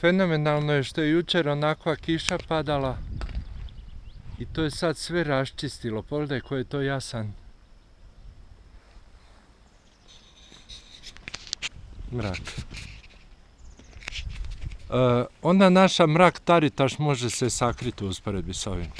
Fenomenalno je što je jučer onakva kiša padala i to je sad sve raščistilo. Pogledaj koji je to jasan mrak. E, onda naša mrak taritaš može se sakriti u usporedbi s ovim.